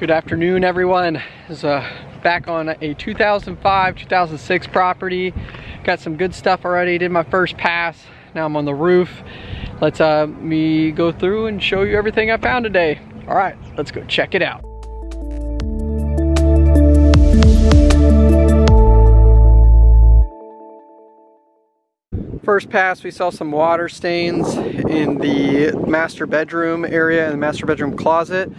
Good afternoon everyone. Is uh, back on a 2005, 2006 property. Got some good stuff already, did my first pass. Now I'm on the roof. Let's uh, me go through and show you everything I found today. All right, let's go check it out. First pass, we saw some water stains in the master bedroom area and the master bedroom closet.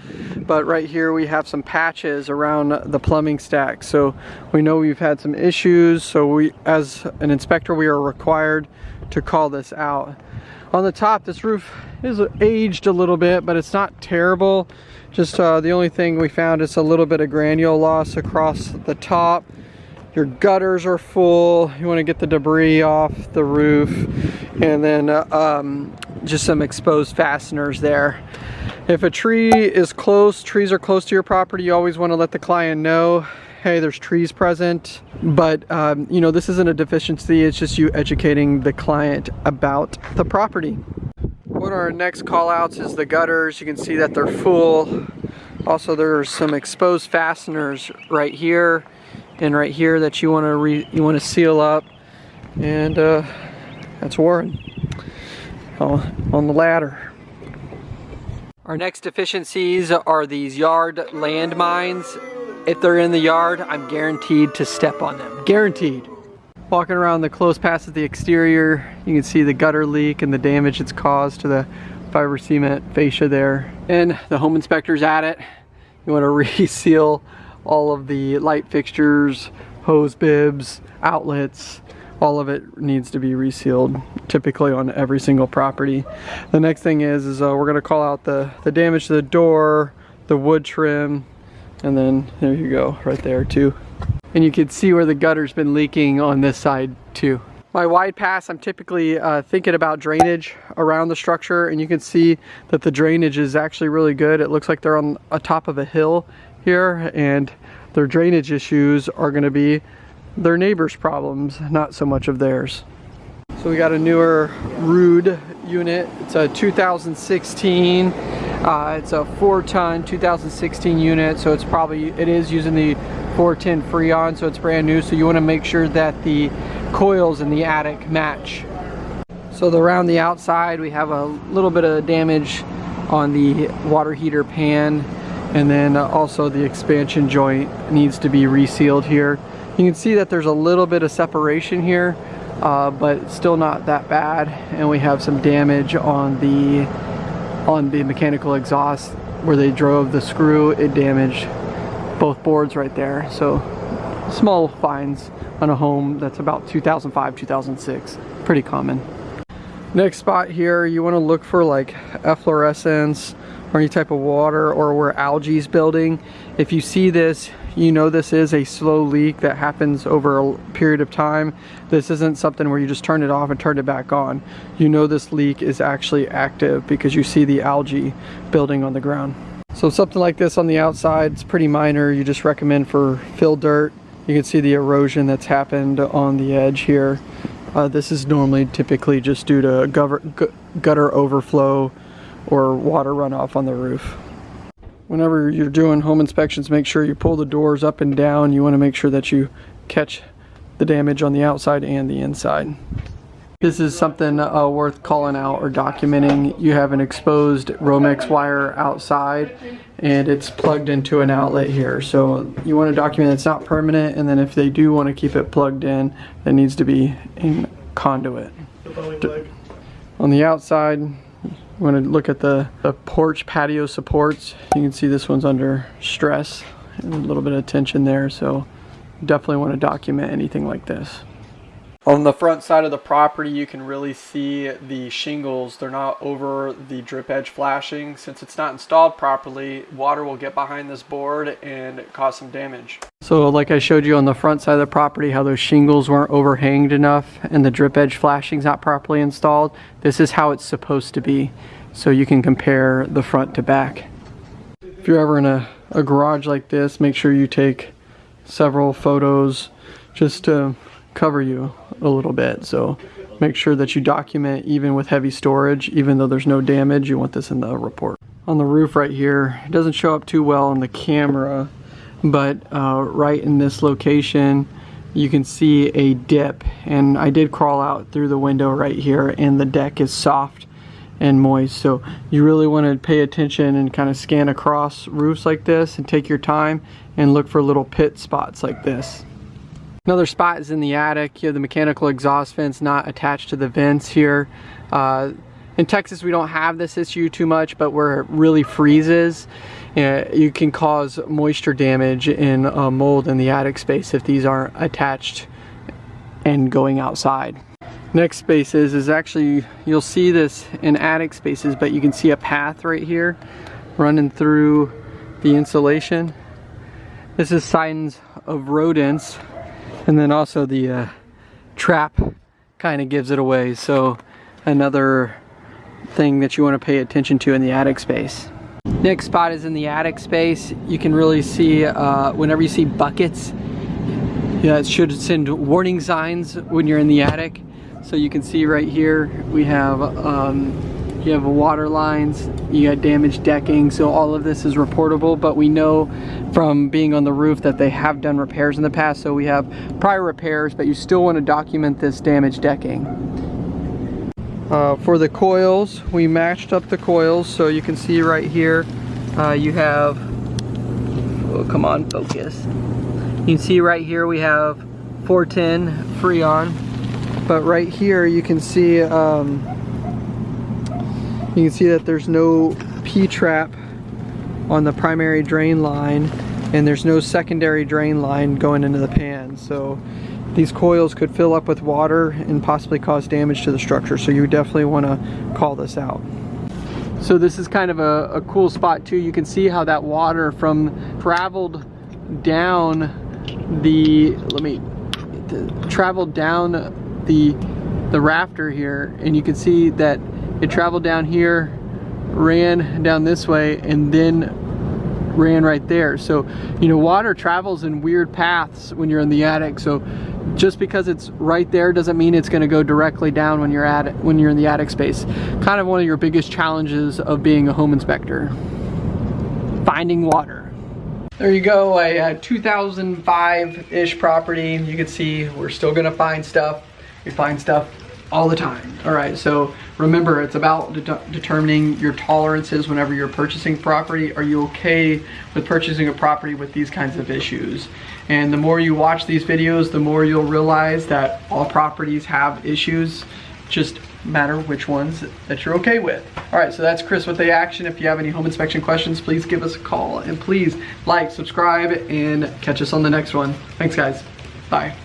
But right here we have some patches around the plumbing stack. So we know we've had some issues. So we, as an inspector, we are required to call this out. On the top, this roof is aged a little bit, but it's not terrible. Just uh, the only thing we found is a little bit of granule loss across the top your gutters are full. You want to get the debris off the roof. And then uh, um, just some exposed fasteners there. If a tree is close trees are close to your property you always want to let the client know hey there's trees present. But um, you know this isn't a deficiency it's just you educating the client about the property. One of our next call outs is the gutters. You can see that they're full. Also there's some exposed fasteners right here and right here that you want to re you want to seal up and uh, that's Warren on, the ladder. Our next deficiencies are these yard landmines. If they're in the yard, I'm guaranteed to step on them. Guaranteed. Walking around the close past the exterior, you can see the gutter leak and the damage it's caused to the fiber cement fascia there. And the home inspector's at it. You want to reseal all of the light fixtures, hose bibs, outlets, all of it needs to be resealed typically on every single property. The next thing is, is uh, we're gonna call out the, the damage to the door, the wood trim, and then there you go, right there too. And you can see where the gutter's been leaking on this side too. My wide pass, I'm typically uh, thinking about drainage around the structure and you can see that the drainage is actually really good. It looks like they're on a top of a hill here and their drainage issues are going to be their neighbors problems not so much of theirs. So we got a newer Ruud unit. It's a 2016 uh, it's a four ton 2016 unit so it's probably it is using the 410 Freon so it's brand new so you want to make sure that the coils in the attic match. So the, around the outside we have a little bit of damage on the water heater pan and then uh, also the expansion joint needs to be resealed here. You can see that there's a little bit of separation here uh, but still not that bad. And we have some damage on the on the mechanical exhaust where they drove the screw. It damaged both boards right there. So small fines on a home that's about 2005 2006 pretty common. Next spot here you want to look for like efflorescence or any type of water or where algae is building. If you see this, you know this is a slow leak that happens over a period of time. This isn't something where you just turn it off and turn it back on. You know this leak is actually active because you see the algae building on the ground. So something like this on the outside, it's pretty minor. You just recommend for fill dirt. You can see the erosion that's happened on the edge here. Uh, this is normally typically just due to gutter overflow or water runoff on the roof. Whenever you're doing home inspections, make sure you pull the doors up and down. You want to make sure that you catch the damage on the outside and the inside. This is something uh, worth calling out or documenting. You have an exposed Romex wire outside and it's plugged into an outlet here. So you want to document it's not permanent and then if they do want to keep it plugged in, it needs to be in conduit. On the outside, Going to look at the, the porch patio supports. You can see this one's under stress and a little bit of tension there, so definitely want to document anything like this. On the front side of the property, you can really see the shingles. They're not over the drip edge flashing. Since it's not installed properly, water will get behind this board and cause some damage. So like I showed you on the front side of the property, how those shingles weren't overhanged enough and the drip edge flashing's not properly installed, this is how it's supposed to be. So you can compare the front to back. If you're ever in a, a garage like this, make sure you take several photos just to cover you a little bit. So make sure that you document even with heavy storage, even though there's no damage, you want this in the report. on the roof right here. It doesn't show up too well on the camera, but uh, right in this location, you can see a dip. And I did crawl out through the window right here and the deck is soft and moist. So you really want to pay attention and kind of scan across roofs like this and take your time and look for little pit spots like this. Another spot is in the attic. You have the mechanical exhaust vents not attached to the vents here. Uh, in Texas, we don't have this issue too much, but where it really freezes, uh, you can cause moisture damage in uh, mold in the attic space if these aren't attached and going outside. Next spaces is actually, you'll see this in attic spaces, but you can see a path right here running through the insulation. This is signs of rodents and then also the uh, trap kind of gives it away. So another thing that you want to pay attention to in the attic space. Next spot is in the attic space. You can really see uh, whenever you see buckets, yeah, it should send warning signs when you're in the attic. So you can see right here, we have um, you have water lines, you got damaged decking, so all of this is reportable, but we know from being on the roof that they have done repairs in the past, so we have prior repairs, but you still want to document this damaged decking. Uh, for the coils, we matched up the coils, so you can see right here, uh, you have, oh come on, focus. You can see right here we have 410 Freon, but right here you can see um, you can see that there's no P-trap on the primary drain line and there's no secondary drain line going into the pan. So these coils could fill up with water and possibly cause damage to the structure. So you definitely want to call this out. So this is kind of a, a cool spot too. You can see how that water from traveled down the, let me, traveled down the, the rafter here and you can see that it traveled down here, ran down this way, and then ran right there. So, you know, water travels in weird paths when you're in the attic. So just because it's right there doesn't mean it's going to go directly down when you're at when you're in the attic space. Kind of one of your biggest challenges of being a home inspector. Finding water. There you go, a, a 2005-ish property. You can see we're still gonna find stuff. We find stuff all the time. All right, so remember, it's about de determining your tolerances whenever you're purchasing property. Are you okay with purchasing a property with these kinds of issues? And the more you watch these videos, the more you'll realize that all properties have issues, just matter which ones that you're okay with. All right, so that's Chris with the action. If you have any home inspection questions, please give us a call and please like, subscribe, and catch us on the next one. Thanks guys, bye.